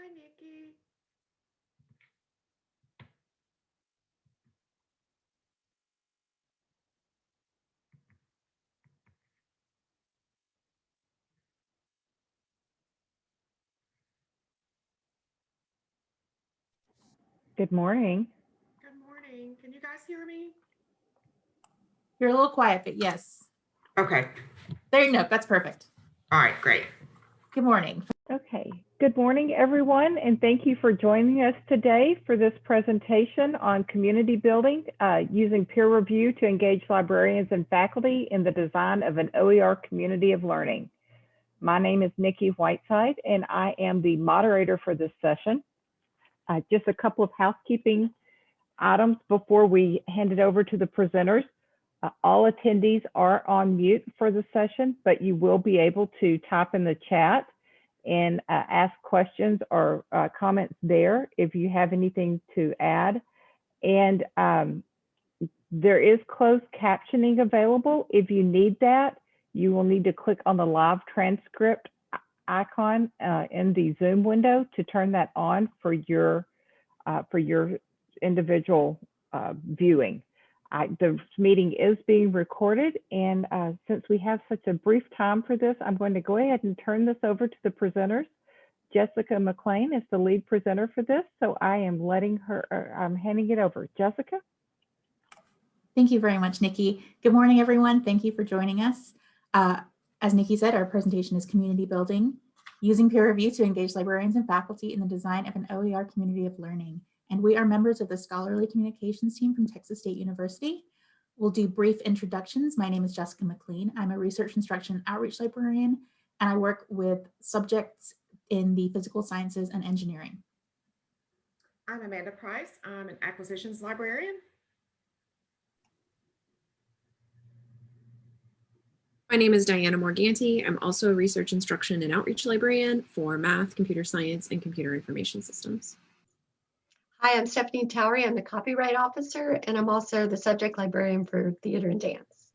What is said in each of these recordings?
Hi, Nikki. Good morning. Good morning. Can you guys hear me? You're a little quiet, but yes. Okay. There you go. That's perfect. All right, great. Good morning. Okay. Good morning, everyone, and thank you for joining us today for this presentation on community building uh, using peer review to engage librarians and faculty in the design of an OER community of learning. My name is Nikki Whiteside, and I am the moderator for this session. Uh, just a couple of housekeeping items before we hand it over to the presenters. Uh, all attendees are on mute for the session, but you will be able to type in the chat and uh, ask questions or uh, comments there if you have anything to add. And um, there is closed captioning available. If you need that, you will need to click on the live transcript icon uh, in the Zoom window to turn that on for your uh, for your individual uh, viewing. The meeting is being recorded, and uh, since we have such a brief time for this, I'm going to go ahead and turn this over to the presenters. Jessica McLean is the lead presenter for this, so I am letting her, or I'm handing it over. Jessica? Thank you very much, Nikki. Good morning, everyone. Thank you for joining us. Uh, as Nikki said, our presentation is community building, using peer review to engage librarians and faculty in the design of an OER community of learning and we are members of the Scholarly Communications team from Texas State University. We'll do brief introductions. My name is Jessica McLean. I'm a research instruction outreach librarian, and I work with subjects in the physical sciences and engineering. I'm Amanda Price. I'm an acquisitions librarian. My name is Diana Morganti. I'm also a research instruction and outreach librarian for math, computer science, and computer information systems. Hi, I'm Stephanie Towery. I'm the copyright officer, and I'm also the subject librarian for theater and dance.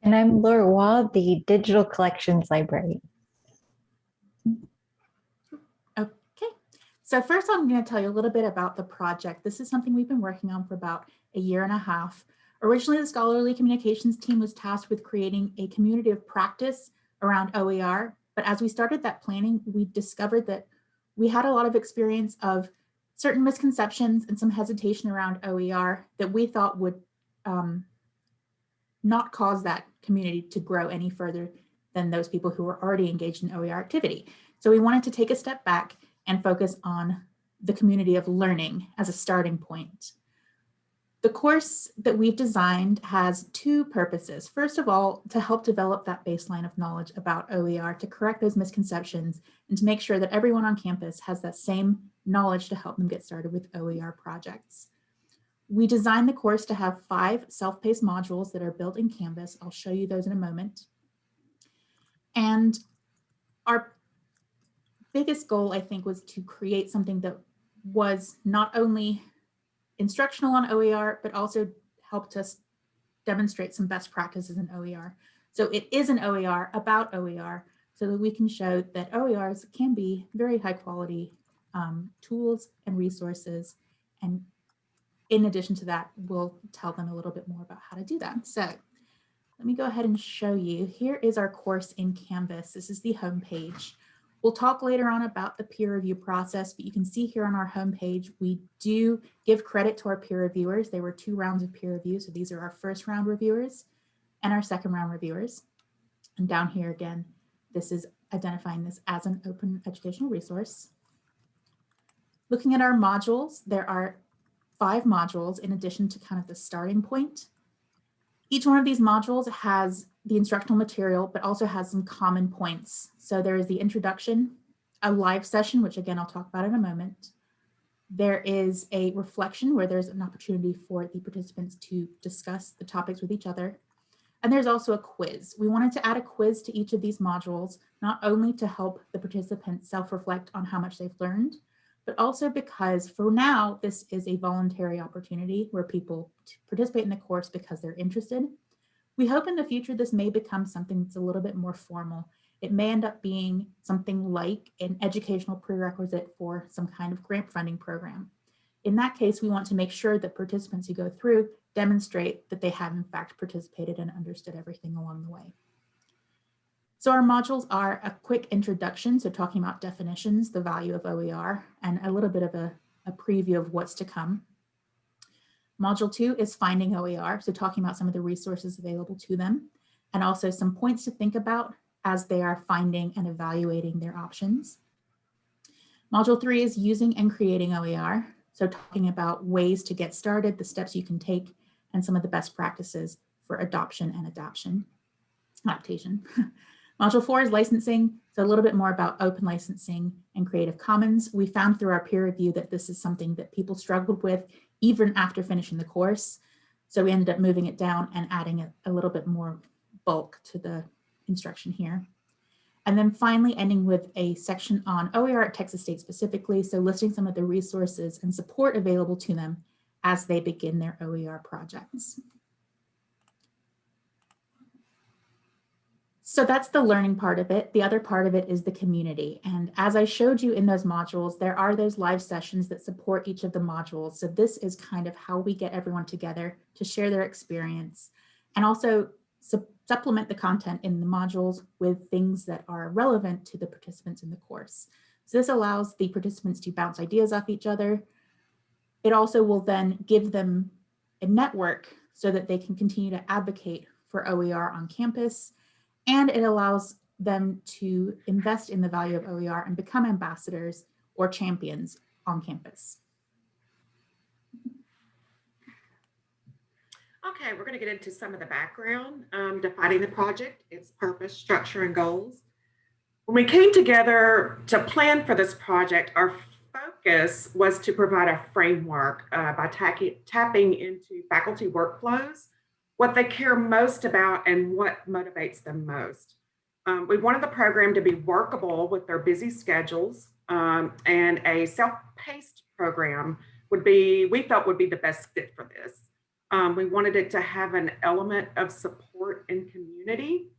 And I'm Laura Waugh, the digital collections librarian. Okay, so first I'm going to tell you a little bit about the project. This is something we've been working on for about a year and a half. Originally, the Scholarly Communications team was tasked with creating a community of practice around OER, but as we started that planning, we discovered that we had a lot of experience of certain misconceptions and some hesitation around OER that we thought would um, not cause that community to grow any further than those people who were already engaged in OER activity. So we wanted to take a step back and focus on the community of learning as a starting point. The course that we've designed has two purposes. First of all, to help develop that baseline of knowledge about OER, to correct those misconceptions, and to make sure that everyone on campus has that same knowledge to help them get started with OER projects. We designed the course to have five self-paced modules that are built in Canvas. I'll show you those in a moment. And our biggest goal, I think, was to create something that was not only instructional on OER, but also helped us demonstrate some best practices in OER. So it is an OER about OER so that we can show that OERs can be very high quality um, tools and resources. And in addition to that, we'll tell them a little bit more about how to do that. So let me go ahead and show you. Here is our course in Canvas. This is the home page. We'll talk later on about the peer review process, but you can see here on our homepage, we do give credit to our peer reviewers. There were two rounds of peer review. So these are our first round reviewers and our second round reviewers. And down here again, this is identifying this as an open educational resource. Looking at our modules, there are five modules in addition to kind of the starting point. Each one of these modules has the instructional material, but also has some common points. So there is the introduction, a live session, which again, I'll talk about in a moment. There is a reflection where there's an opportunity for the participants to discuss the topics with each other. And there's also a quiz. We wanted to add a quiz to each of these modules, not only to help the participants self-reflect on how much they've learned, but also because for now, this is a voluntary opportunity where people participate in the course because they're interested. We hope in the future this may become something that's a little bit more formal it may end up being something like an educational prerequisite for some kind of grant funding program. In that case, we want to make sure that participants who go through demonstrate that they have in fact participated and understood everything along the way. So our modules are a quick introduction, so talking about definitions, the value of OER, and a little bit of a, a preview of what's to come. Module two is finding OER, so talking about some of the resources available to them, and also some points to think about as they are finding and evaluating their options. Module three is using and creating OER, so talking about ways to get started, the steps you can take, and some of the best practices for adoption and adaptation. adaptation. Module four is licensing, so a little bit more about open licensing and Creative Commons. We found through our peer review that this is something that people struggled with even after finishing the course. So we ended up moving it down and adding a, a little bit more bulk to the instruction here. And then finally ending with a section on OER at Texas State specifically, so listing some of the resources and support available to them as they begin their OER projects. So that's the learning part of it. The other part of it is the community. And as I showed you in those modules, there are those live sessions that support each of the modules. So this is kind of how we get everyone together to share their experience and also su supplement the content in the modules with things that are relevant to the participants in the course. So this allows the participants to bounce ideas off each other. It also will then give them a network so that they can continue to advocate for OER on campus and it allows them to invest in the value of OER and become ambassadors or champions on campus. Okay, we're going to get into some of the background, um, defining the project, its purpose, structure, and goals. When we came together to plan for this project, our focus was to provide a framework uh, by tapping into faculty workflows what they care most about and what motivates them most. Um, we wanted the program to be workable with their busy schedules um, and a self-paced program would be, we felt would be the best fit for this. Um, we wanted it to have an element of support and community.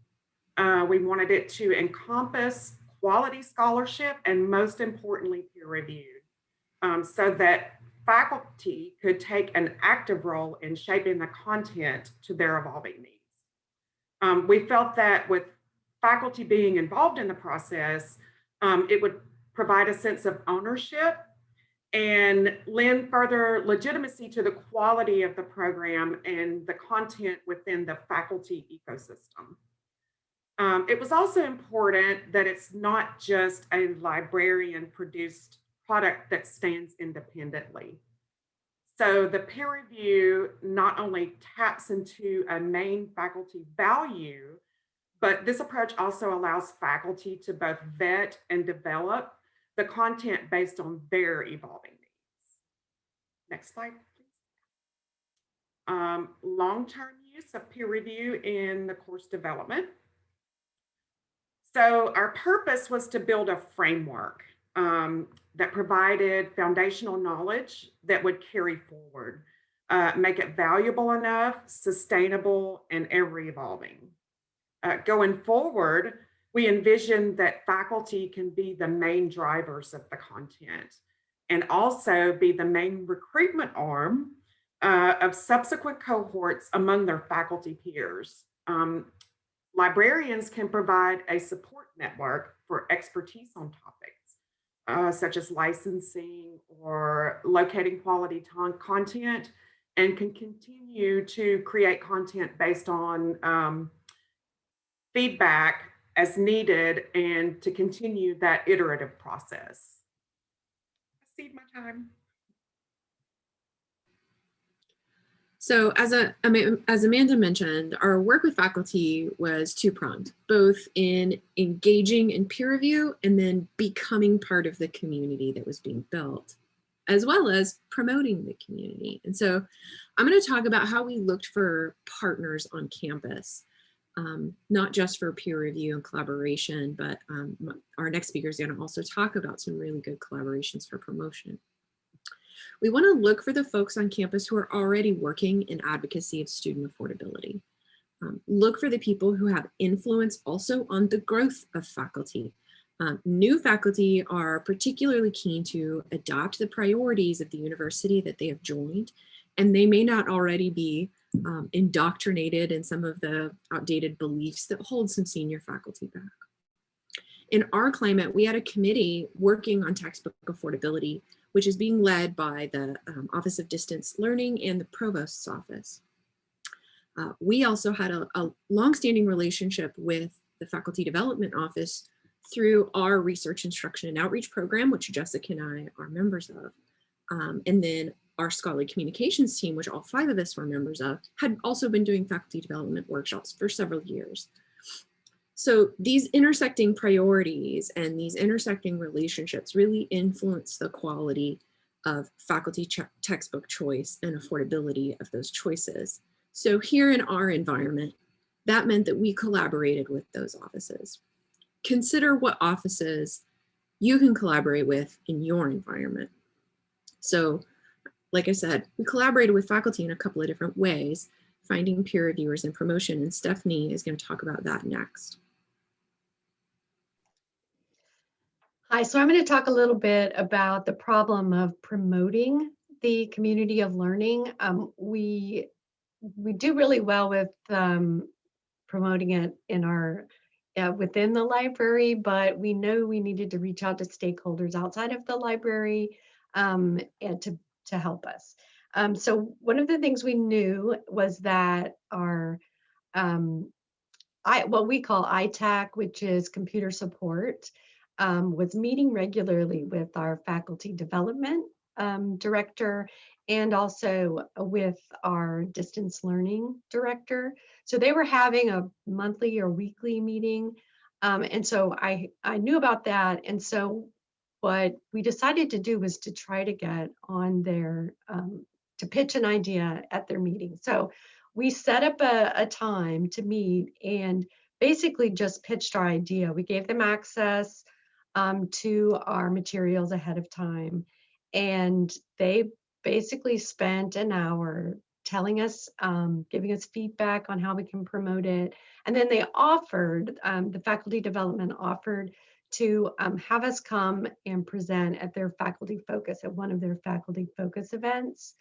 Uh, we wanted it to encompass quality scholarship and most importantly, peer reviewed um, so that faculty could take an active role in shaping the content to their evolving needs. Um, we felt that with faculty being involved in the process, um, it would provide a sense of ownership and lend further legitimacy to the quality of the program and the content within the faculty ecosystem. Um, it was also important that it's not just a librarian produced product that stands independently. So the peer review not only taps into a main faculty value, but this approach also allows faculty to both vet and develop the content based on their evolving needs. Next slide, please. Um, Long-term use of peer review in the course development. So our purpose was to build a framework um, that provided foundational knowledge that would carry forward, uh, make it valuable enough, sustainable, and ever evolving. Uh, going forward, we envision that faculty can be the main drivers of the content and also be the main recruitment arm uh, of subsequent cohorts among their faculty peers. Um, librarians can provide a support network for expertise on topics uh, such as licensing or locating quality content and can continue to create content based on um, feedback as needed and to continue that iterative process. I see my time. So as, a, as Amanda mentioned, our work with faculty was two-pronged, both in engaging in peer review and then becoming part of the community that was being built, as well as promoting the community. And so I'm going to talk about how we looked for partners on campus, um, not just for peer review and collaboration, but um, our next speaker is going to also talk about some really good collaborations for promotion. We want to look for the folks on campus who are already working in advocacy of student affordability. Um, look for the people who have influence also on the growth of faculty. Um, new faculty are particularly keen to adopt the priorities of the university that they have joined, and they may not already be um, indoctrinated in some of the outdated beliefs that hold some senior faculty back. In our climate, we had a committee working on textbook affordability, which is being led by the um, Office of Distance Learning and the Provost's Office. Uh, we also had a, a longstanding relationship with the Faculty Development Office through our research instruction and outreach program, which Jessica and I are members of. Um, and then our scholarly communications team, which all five of us were members of, had also been doing faculty development workshops for several years. So these intersecting priorities and these intersecting relationships really influence the quality of faculty textbook choice and affordability of those choices. So here in our environment, that meant that we collaborated with those offices. Consider what offices you can collaborate with in your environment. So like I said, we collaborated with faculty in a couple of different ways, finding peer reviewers and promotion, and Stephanie is going to talk about that next. So I'm going to talk a little bit about the problem of promoting the community of learning. Um, we we do really well with um, promoting it in our uh, within the library, but we know we needed to reach out to stakeholders outside of the library um, and to to help us. Um, so one of the things we knew was that our um, I, what we call ITAC, which is computer support, um, was meeting regularly with our faculty development um, director and also with our distance learning director. So they were having a monthly or weekly meeting. Um, and so I, I knew about that. And so what we decided to do was to try to get on their, um, to pitch an idea at their meeting. So we set up a, a time to meet and basically just pitched our idea. We gave them access um, to our materials ahead of time. And they basically spent an hour telling us, um, giving us feedback on how we can promote it. And then they offered, um, the faculty development offered to um, have us come and present at their faculty focus, at one of their faculty focus events.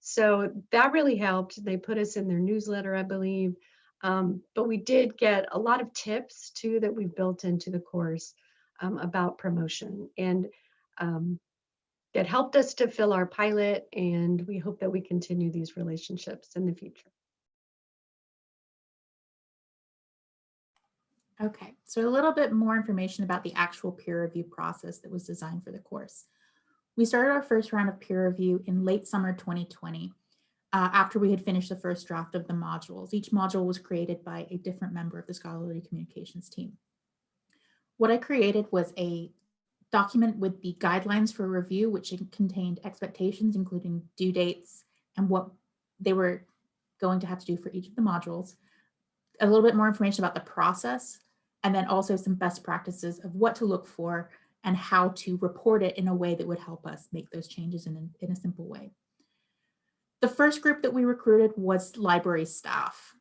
So that really helped. They put us in their newsletter, I believe. Um, but we did get a lot of tips too that we built into the course um, about promotion. And um, it helped us to fill our pilot and we hope that we continue these relationships in the future. Okay, so a little bit more information about the actual peer review process that was designed for the course. We started our first round of peer review in late summer 2020 uh, after we had finished the first draft of the modules. Each module was created by a different member of the scholarly communications team. What I created was a document with the guidelines for review, which contained expectations, including due dates and what they were going to have to do for each of the modules, a little bit more information about the process, and then also some best practices of what to look for and how to report it in a way that would help us make those changes in, in a simple way. The first group that we recruited was library staff.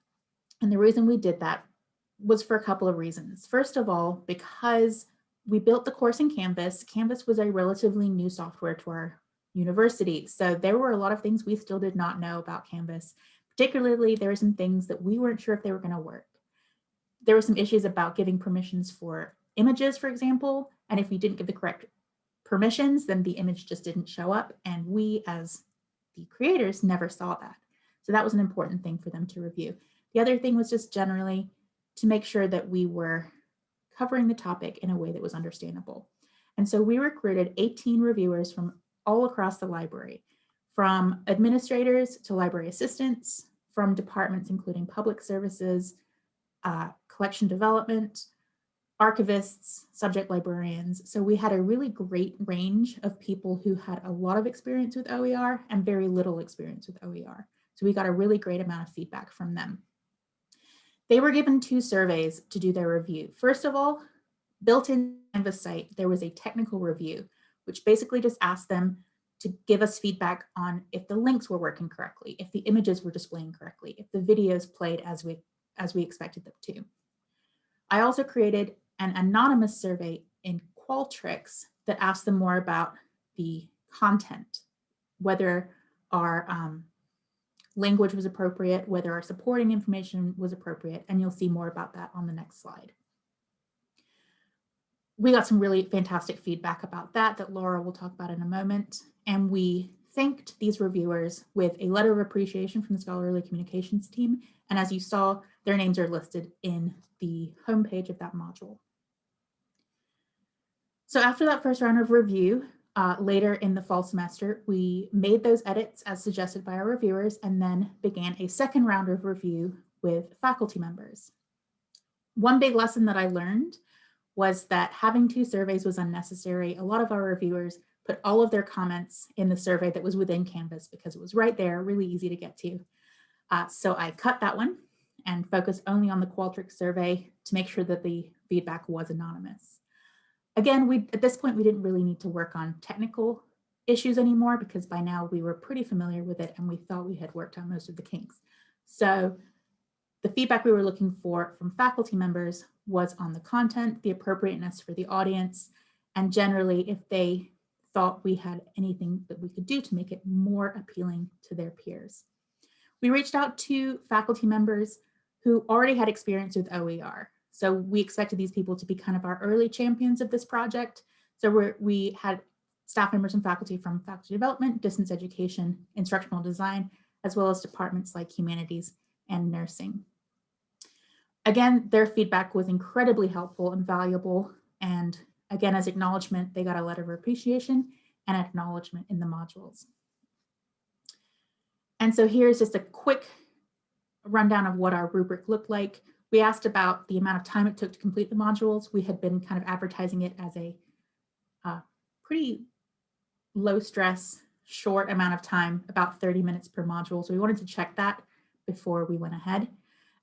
And the reason we did that was for a couple of reasons. First of all, because we built the course in Canvas. Canvas was a relatively new software to our university. So there were a lot of things we still did not know about Canvas. Particularly, there were some things that we weren't sure if they were going to work. There were some issues about giving permissions for images, for example, and if we didn't give the correct permissions, then the image just didn't show up. And we, as the creators, never saw that. So that was an important thing for them to review. The other thing was just generally to make sure that we were covering the topic in a way that was understandable. And so we recruited 18 reviewers from all across the library, from administrators to library assistants, from departments including public services, uh, collection development, archivists, subject librarians. So we had a really great range of people who had a lot of experience with OER and very little experience with OER. So we got a really great amount of feedback from them. They were given two surveys to do their review. First of all, built in Canvas site, there was a technical review, which basically just asked them to give us feedback on if the links were working correctly, if the images were displaying correctly, if the videos played as we as we expected them to. I also created an anonymous survey in Qualtrics that asked them more about the content, whether our um, language was appropriate, whether our supporting information was appropriate, and you'll see more about that on the next slide. We got some really fantastic feedback about that that Laura will talk about in a moment, and we thanked these reviewers with a letter of appreciation from the scholarly communications team. And as you saw, their names are listed in the homepage of that module. So after that first round of review, uh, later in the fall semester, we made those edits as suggested by our reviewers and then began a second round of review with faculty members. One big lesson that I learned was that having two surveys was unnecessary. A lot of our reviewers put all of their comments in the survey that was within Canvas because it was right there, really easy to get to. Uh, so I cut that one and focused only on the Qualtrics survey to make sure that the feedback was anonymous. Again, we at this point, we didn't really need to work on technical issues anymore because by now we were pretty familiar with it and we thought we had worked on most of the kinks. So the feedback we were looking for from faculty members was on the content, the appropriateness for the audience, and generally if they thought we had anything that we could do to make it more appealing to their peers. We reached out to faculty members who already had experience with OER. So we expected these people to be kind of our early champions of this project. So we had staff members and faculty from faculty development, distance education, instructional design, as well as departments like humanities and nursing. Again, their feedback was incredibly helpful and valuable. And again, as acknowledgement, they got a letter of appreciation and acknowledgement in the modules. And so here's just a quick rundown of what our rubric looked like. We asked about the amount of time it took to complete the modules. We had been kind of advertising it as a uh, pretty low stress, short amount of time, about 30 minutes per module. So we wanted to check that before we went ahead.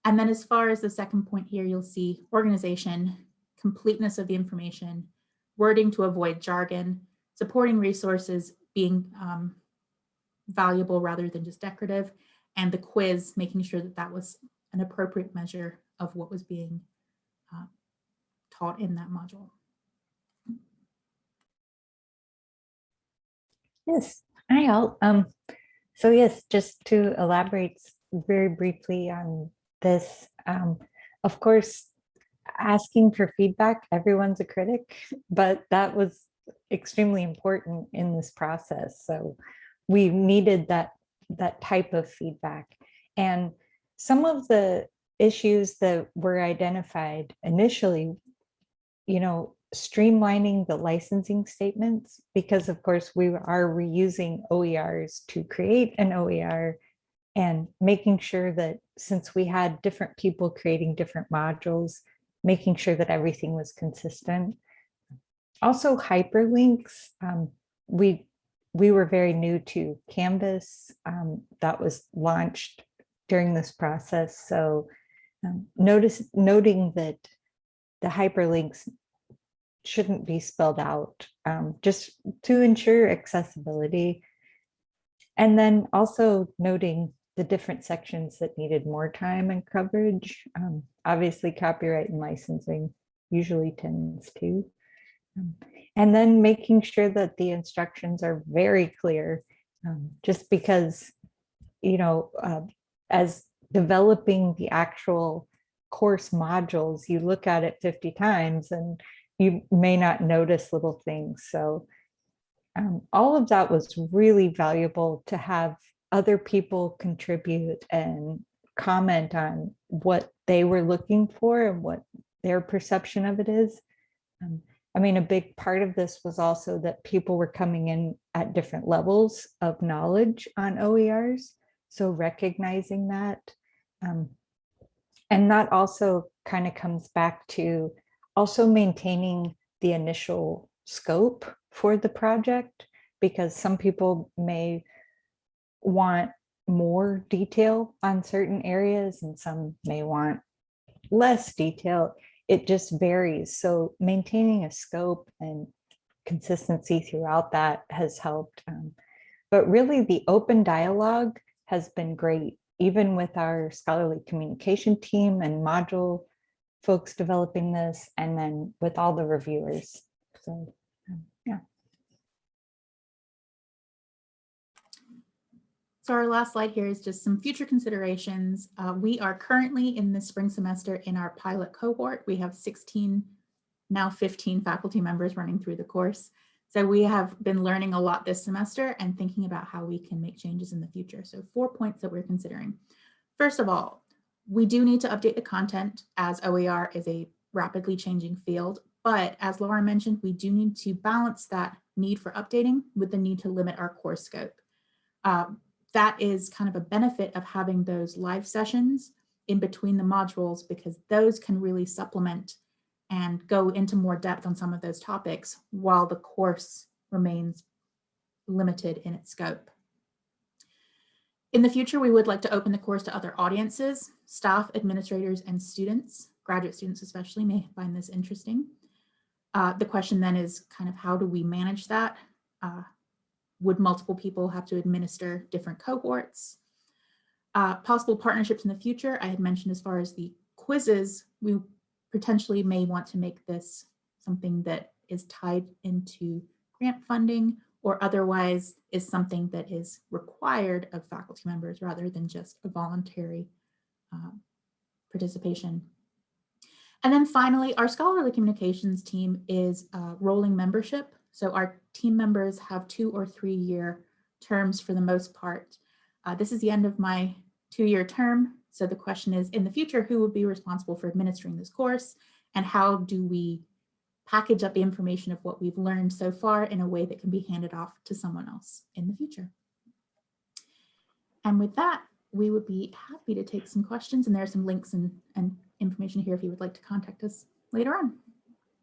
And then as far as the second point here, you'll see organization, completeness of the information, wording to avoid jargon, supporting resources being um, valuable rather than just decorative, and the quiz, making sure that that was an appropriate measure of what was being uh, taught in that module. Yes, hi all. Um, so yes, just to elaborate very briefly on this, um, of course, asking for feedback, everyone's a critic, but that was extremely important in this process. So we needed that that type of feedback. And some of the issues that were identified initially, you know, streamlining the licensing statements, because of course we are reusing OERs to create an OER and making sure that since we had different people creating different modules, making sure that everything was consistent. Also hyperlinks, um, we we were very new to Canvas um, that was launched during this process. So um, notice noting that the hyperlinks shouldn't be spelled out um, just to ensure accessibility. And then also noting the different sections that needed more time and coverage. Um, obviously copyright and licensing usually tends to. Um, and then making sure that the instructions are very clear, um, just because, you know, uh, as developing the actual course modules, you look at it 50 times and you may not notice little things. So um, all of that was really valuable to have other people contribute and comment on what they were looking for and what their perception of it is. Um, I mean, a big part of this was also that people were coming in at different levels of knowledge on OERs. So recognizing that. Um, and that also kind of comes back to also maintaining the initial scope for the project, because some people may want more detail on certain areas and some may want less detail. It just varies. So maintaining a scope and consistency throughout that has helped. Um, but really the open dialogue has been great even with our scholarly communication team and module folks developing this, and then with all the reviewers. So, um, yeah. So our last slide here is just some future considerations. Uh, we are currently in the spring semester in our pilot cohort. We have 16, now 15 faculty members running through the course. So we have been learning a lot this semester and thinking about how we can make changes in the future. So four points that we're considering. First of all, we do need to update the content as OER is a rapidly changing field. But as Laura mentioned, we do need to balance that need for updating with the need to limit our course scope. Um, that is kind of a benefit of having those live sessions in between the modules because those can really supplement and go into more depth on some of those topics while the course remains limited in its scope. In the future, we would like to open the course to other audiences, staff, administrators, and students. Graduate students especially may find this interesting. Uh, the question then is kind of how do we manage that? Uh, would multiple people have to administer different cohorts? Uh, possible partnerships in the future, I had mentioned as far as the quizzes, we potentially may want to make this something that is tied into grant funding or otherwise is something that is required of faculty members rather than just a voluntary uh, participation. And then finally, our scholarly communications team is a rolling membership. So our team members have two or three year terms for the most part. Uh, this is the end of my two-year term. So the question is, in the future, who would be responsible for administering this course? And how do we package up the information of what we've learned so far in a way that can be handed off to someone else in the future? And with that, we would be happy to take some questions and there are some links and, and information here if you would like to contact us later on.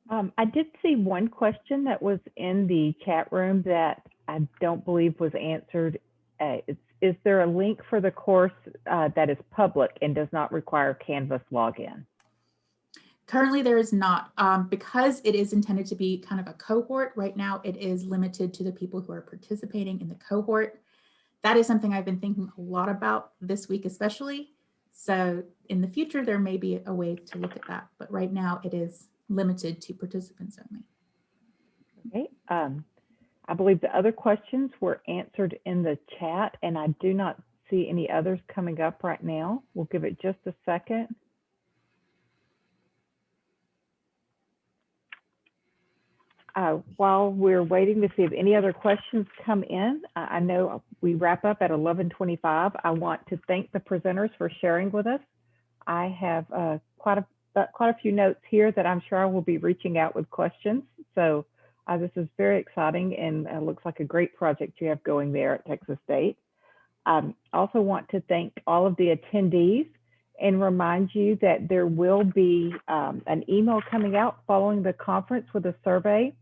Um, I did see one question that was in the chat room that I don't believe was answered. Uh, is, is there a link for the course uh, that is public and does not require Canvas login? Currently, there is not, um, because it is intended to be kind of a cohort. Right now, it is limited to the people who are participating in the cohort. That is something I've been thinking a lot about this week, especially. So in the future, there may be a way to look at that, but right now it is limited to participants only. Okay. Um, I believe the other questions were answered in the chat and I do not see any others coming up right now. We'll give it just a second. Uh, while we're waiting to see if any other questions come in, I know we wrap up at 11:25. I want to thank the presenters for sharing with us. I have uh, quite a uh, quite a few notes here that I'm sure I will be reaching out with questions. So uh, this is very exciting and uh, looks like a great project you have going there at Texas State. Um, also want to thank all of the attendees and remind you that there will be um, an email coming out following the conference with a survey.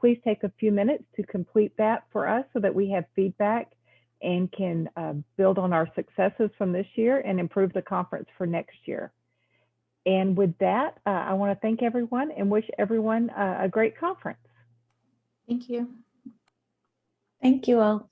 Please take a few minutes to complete that for us so that we have feedback and can uh, build on our successes from this year and improve the conference for next year. And with that, uh, I want to thank everyone and wish everyone uh, a great conference. Thank you. Thank you all.